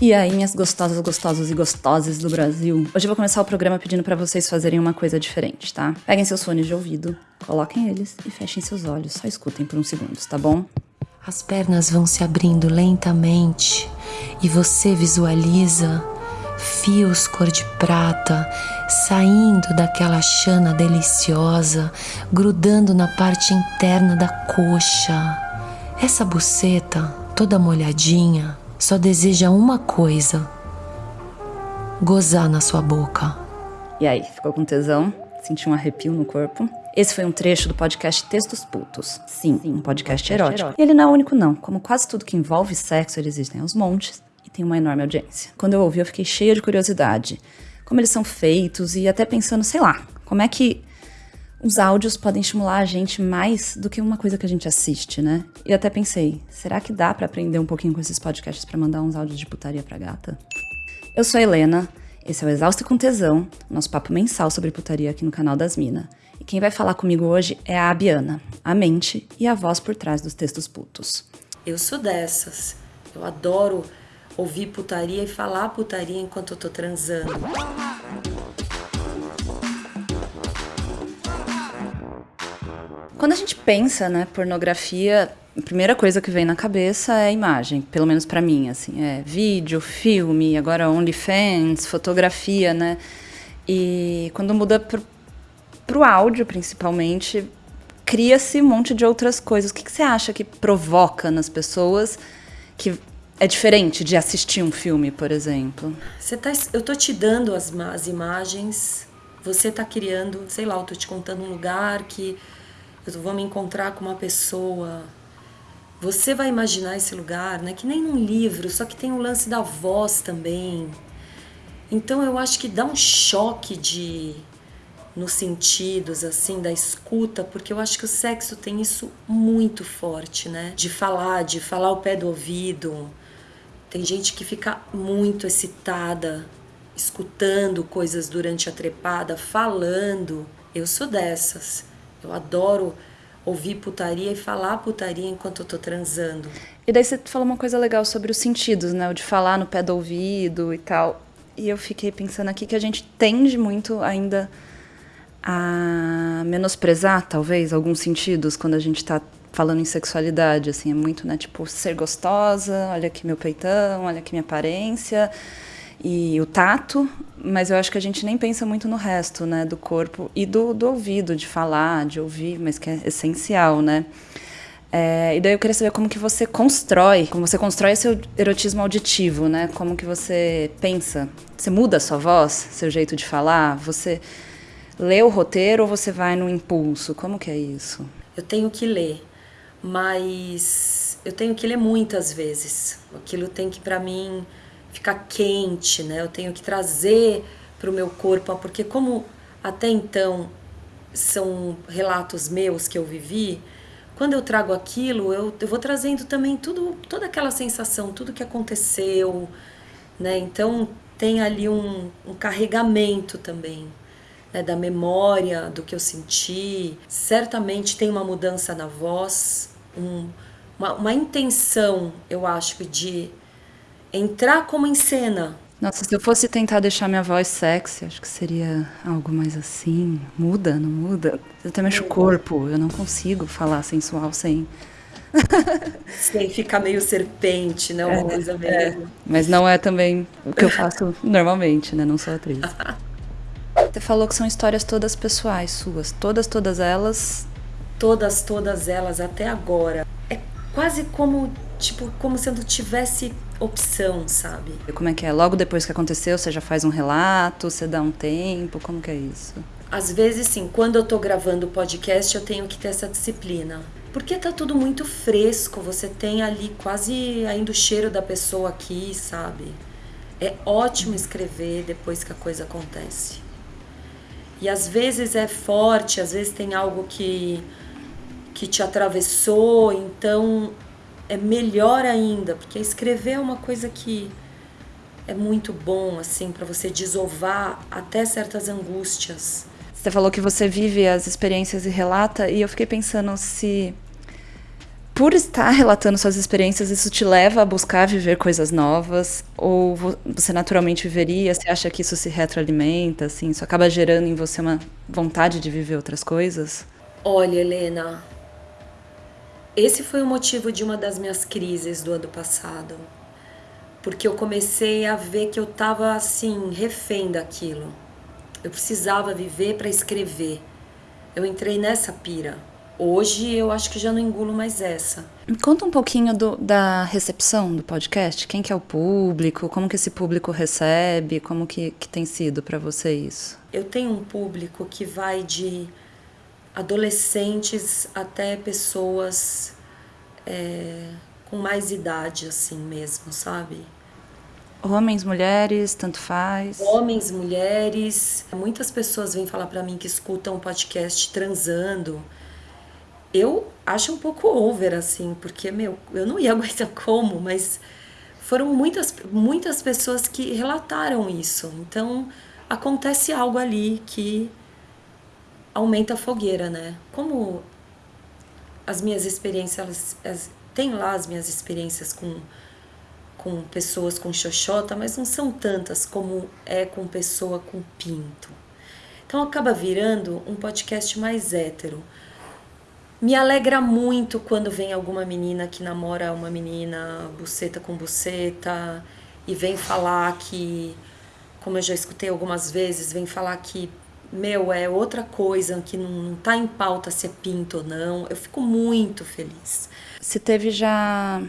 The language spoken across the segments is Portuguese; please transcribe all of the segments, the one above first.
E aí, minhas gostosas, gostosos e gostosas do Brasil. Hoje eu vou começar o programa pedindo para vocês fazerem uma coisa diferente, tá? Peguem seus fones de ouvido, coloquem eles e fechem seus olhos. Só escutem por uns segundos, tá bom? As pernas vão se abrindo lentamente e você visualiza fios cor de prata saindo daquela chana deliciosa, grudando na parte interna da coxa. Essa buceta, toda molhadinha, só deseja uma coisa: gozar na sua boca. E aí, ficou com tesão? Sentiu um arrepio no corpo? Esse foi um trecho do podcast Textos Putos. Sim, um podcast erótico. E ele não é o único, não. Como quase tudo que envolve sexo, eles existem aos montes e tem uma enorme audiência. Quando eu ouvi, eu fiquei cheia de curiosidade. Como eles são feitos e até pensando, sei lá, como é que os áudios podem estimular a gente mais do que uma coisa que a gente assiste, né? E até pensei, será que dá para aprender um pouquinho com esses podcasts para mandar uns áudios de putaria pra gata? Eu sou a Helena, esse é o Exausto com Tesão, nosso papo mensal sobre putaria aqui no canal das Mina. E quem vai falar comigo hoje é a Abiana, a mente e a voz por trás dos textos putos. Eu sou dessas. Eu adoro ouvir putaria e falar putaria enquanto eu tô transando. Quando a gente pensa, né, pornografia, a primeira coisa que vem na cabeça é imagem, pelo menos para mim, assim, é vídeo, filme, agora OnlyFans, fotografia, né? E quando muda pro, pro áudio, principalmente, cria-se um monte de outras coisas. O que, que você acha que provoca nas pessoas que é diferente de assistir um filme, por exemplo? Você tá, eu tô te dando as, as imagens, você tá criando, sei lá, eu tô te contando um lugar que eu vou me encontrar com uma pessoa. Você vai imaginar esse lugar, né? Que nem num livro, só que tem o lance da voz também. Então eu acho que dá um choque de nos sentidos assim da escuta, porque eu acho que o sexo tem isso muito forte, né? De falar, de falar ao pé do ouvido. Tem gente que fica muito excitada escutando coisas durante a trepada, falando. Eu sou dessas. Eu adoro ouvir putaria e falar putaria enquanto eu tô transando. E daí você falou uma coisa legal sobre os sentidos, né? O de falar no pé do ouvido e tal. E eu fiquei pensando aqui que a gente tende muito ainda a menosprezar, talvez, alguns sentidos quando a gente tá falando em sexualidade, assim, é muito, né, tipo, ser gostosa, olha aqui meu peitão, olha aqui minha aparência, e o tato, mas eu acho que a gente nem pensa muito no resto, né, do corpo e do, do ouvido, de falar, de ouvir, mas que é essencial, né. É, e daí eu queria saber como que você constrói, como você constrói seu erotismo auditivo, né? Como que você pensa? Você muda a sua voz, seu jeito de falar? Você lê o roteiro ou você vai no impulso? Como que é isso? Eu tenho que ler, mas eu tenho que ler muitas vezes. Aquilo tem que para mim ficar quente, né? Eu tenho que trazer para o meu corpo, porque como até então são relatos meus que eu vivi, quando eu trago aquilo, eu, eu vou trazendo também tudo, toda aquela sensação, tudo que aconteceu, né? Então tem ali um, um carregamento também. Né, da memória, do que eu senti. Certamente tem uma mudança na voz, um, uma, uma intenção, eu acho, de entrar como em cena. Nossa, se eu fosse tentar deixar minha voz sexy, acho que seria algo mais assim. Muda, não muda? Eu até mexo o corpo, eu não consigo falar sensual sem. sem ficar meio serpente, né? Uma é, coisa meio. É. Mas não é também o que eu faço normalmente, né? Não sou atriz. Você falou que são histórias todas pessoais suas. Todas, todas elas. Todas, todas elas, até agora. É quase como, tipo, como se eu não tivesse opção, sabe? Como é que é? Logo depois que aconteceu, você já faz um relato, você dá um tempo, como que é isso? Às vezes, sim, quando eu tô gravando o podcast, eu tenho que ter essa disciplina. Porque tá tudo muito fresco, você tem ali quase ainda o cheiro da pessoa aqui, sabe? É ótimo escrever depois que a coisa acontece. E às vezes é forte, às vezes tem algo que que te atravessou, então é melhor ainda, porque escrever é uma coisa que é muito bom, assim, para você desovar até certas angústias. Você falou que você vive as experiências e relata, e eu fiquei pensando se por estar relatando suas experiências, isso te leva a buscar viver coisas novas? Ou você naturalmente viveria? Você acha que isso se retroalimenta? Assim, isso acaba gerando em você uma vontade de viver outras coisas? Olha, Helena, esse foi o motivo de uma das minhas crises do ano passado. Porque eu comecei a ver que eu estava assim, refém daquilo. Eu precisava viver para escrever. Eu entrei nessa pira. Hoje eu acho que já não engulo mais essa. Me conta um pouquinho do, da recepção do podcast. Quem que é o público? Como que esse público recebe? Como que, que tem sido para você isso? Eu tenho um público que vai de adolescentes até pessoas é, com mais idade, assim mesmo, sabe? Homens, mulheres, tanto faz. Homens, mulheres. Muitas pessoas vêm falar para mim que escutam o podcast transando eu acho um pouco over, assim, porque, meu, eu não ia aguentar como, mas foram muitas, muitas pessoas que relataram isso. Então, acontece algo ali que aumenta a fogueira, né? Como as minhas experiências, as, tem lá as minhas experiências com, com pessoas com xoxota, mas não são tantas como é com pessoa com pinto. Então acaba virando um podcast mais hétero. Me alegra muito quando vem alguma menina que namora uma menina buceta com buceta e vem falar que, como eu já escutei algumas vezes, vem falar que, meu, é outra coisa, que não, não tá em pauta se é pinto ou não. Eu fico muito feliz. Se teve já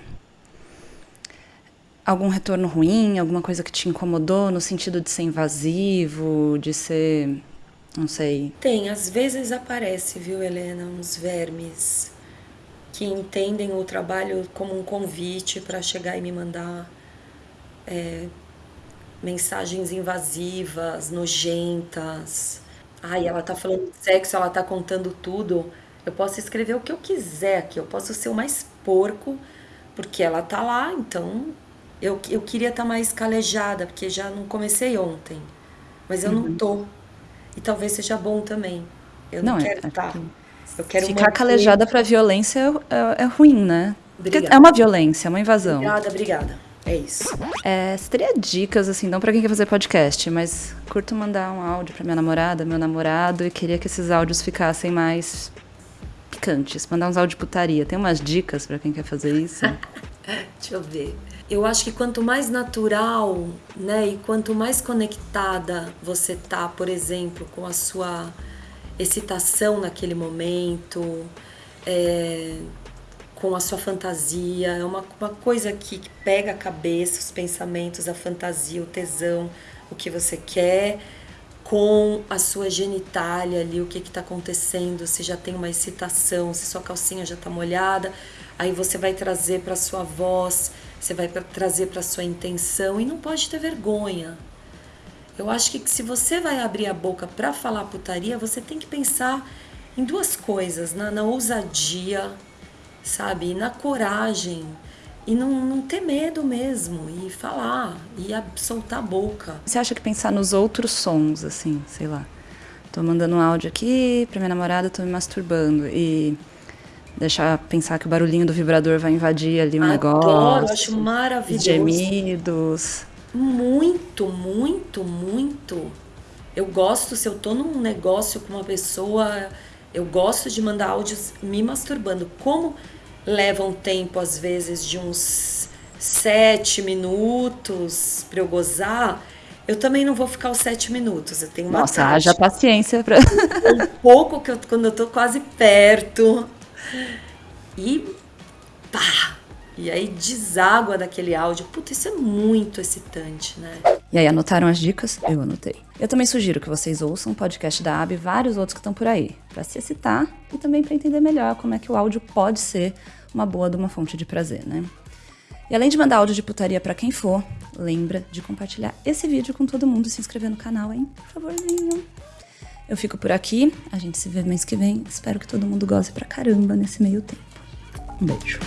algum retorno ruim, alguma coisa que te incomodou no sentido de ser invasivo, de ser não sei. Tem, às vezes aparece, viu, Helena, uns vermes que entendem o trabalho como um convite para chegar e me mandar é, mensagens invasivas, nojentas. Ai, ela tá falando de sexo, ela tá contando tudo. Eu posso escrever o que eu quiser aqui, eu posso ser o mais porco, porque ela tá lá, então eu, eu queria estar tá mais calejada, porque já não comecei ontem. Mas eu uhum. não tô. E talvez seja bom também. Eu não, não é, quero é, estar. Eu quero Ficar calejada para violência é, é, ruim, né? Obrigada. É uma violência, é uma invasão. Obrigada, obrigada. É isso. É, você teria dicas, assim, não para quem quer fazer podcast, mas curto mandar um áudio para minha namorada, meu namorado, e queria que esses áudios ficassem mais picantes. Mandar uns áudios de putaria. Tem umas dicas para quem quer fazer isso? Deixa eu ver eu acho que quanto mais natural, né, e quanto mais conectada você tá, por exemplo, com a sua excitação naquele momento, é, com a sua fantasia, é uma, uma coisa que, que pega a cabeça, os pensamentos, a fantasia, o tesão, o que você quer, com a sua genitália ali, o que está acontecendo, se já tem uma excitação, se sua calcinha já está molhada, aí você vai trazer para sua voz você vai trazer para sua intenção e não pode ter vergonha. Eu acho que se você vai abrir a boca para falar putaria, você tem que pensar em duas coisas, na, na ousadia, sabe, e na coragem e não, não ter medo mesmo e falar e soltar a boca. Você acha que pensar nos outros sons, assim, sei lá, tô mandando um áudio aqui pra minha namorada, tô me masturbando e deixar pensar que o barulhinho do vibrador vai invadir ali o Adoro, negócio. Acho maravilhoso. Gemidos. Muito, muito, muito. Eu gosto, se eu tô num negócio com uma pessoa, eu gosto de mandar áudios me masturbando. Como leva um tempo, às vezes, de uns sete minutos para eu gozar, eu também não vou ficar os sete minutos. Eu tenho uma Nossa, haja paciência para. um pouco que eu, quando eu tô quase perto, e pá! E aí deságua daquele áudio. Puta, isso é muito excitante, né? E aí, anotaram as dicas? Eu anotei. Eu também sugiro que vocês ouçam o podcast da AB e vários outros que estão por aí, para se excitar e também para entender melhor como é que o áudio pode ser uma boa de uma fonte de prazer, né? E além de mandar áudio de putaria para quem for, lembra de compartilhar esse vídeo com todo mundo e se inscrever no canal, hein? Por favorzinho. Eu fico por aqui, a gente se vê mês que vem. Espero que todo mundo goste pra caramba nesse meio tempo. Um beijo.